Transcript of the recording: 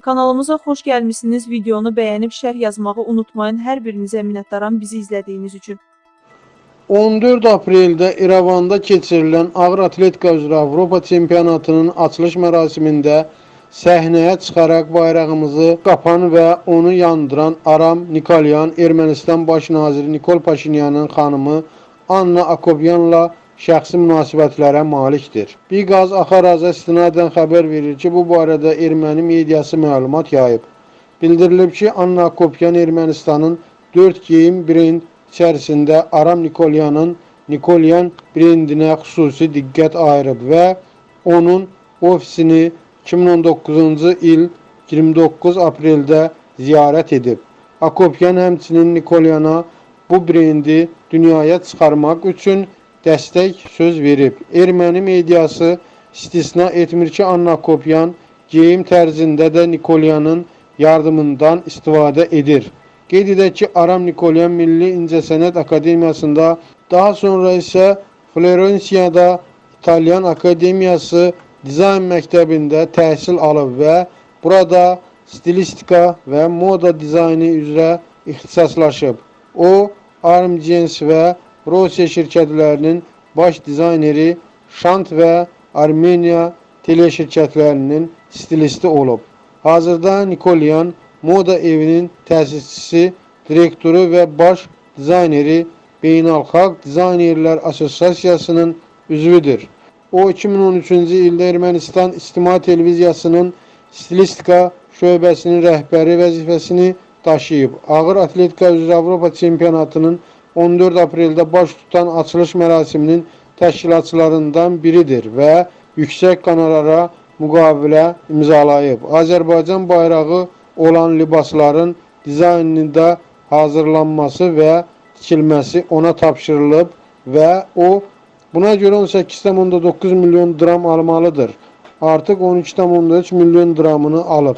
Kanalımıza xoş gəlmisiniz. Videonu bəyənib şərh yazmağı unutmayın. Hər birinizə minnətdaram bizi izlədiyiniz üçün. 14 apreldə İrəvanda keçirilən ağır atletika üzrə Avropa çempionatının açılış mərasimində səhnəyə çıxaraq bayrağımızı qapan və onu yandıran Aram Nikolyan Ermənistan baş naziri Nikol Paşinyanın xanımı Anna Akobyanla şəxsi münasibətlərə malikdir. Biqaz Axaraza istinadən xəbər verir ki, bu barədə erməni mediası məlumat yayıb. Bildirilib ki, Anna Akopyan Ermənistanın 4 geyim brend içərisində Aram Nikolyanın Nikolyan brendinə xüsusi diqqət ayırıb və onun ofisini 2019-cu il 29 apreldə ziyarət edib. Akopyan həmçinin Nikolyana bu brendi dünyaya çıxarmaq üçün dəstək söz verib. Erməni mediası istisna etmir ki, Anna Akopyan geyim tərzində də Nikolyanın yardımından istifadə edir. Qeyd edək ki, Aram Nikolyan Milli İncəsənət Akademiyasında, daha sonra isə Florensiyada İtalyan Akademiyası Dizayn Məktəbində təhsil alıb və burada stilistika və moda dizaynı üzrə ixtisaslaşıb. O, Armgens və Rosiya şirkətlərinin baş dizayneri, Şant və Armeniya teleşirkətlərinin stilisti olub. Hazırda Nikolyan moda evinin təsisçisi, direktoru və baş dizayneri Beynəlxalq Dizaynerlər Assosiasiyasının üzvüdür. O 2013-cü ildə Ermənistan İctimai Televiziyasının stilistika şöbəsinin rəhbəri vəzifəsini daşıyıb. Ağır atletika üzrə Avropa çempionatının 14 apreldə baş tutan açılış mərasiminin təşkilatçılarından biridir və yüksək qonorara müqavilə imzalayıb. Azərbaycan bayrağı olan libasların dizaynında hazırlanması və tikilməsi ona tapşırılıb və o buna görə 18,9 milyon dram almalıdır. Artıq 12,3 milyon dramını alıb.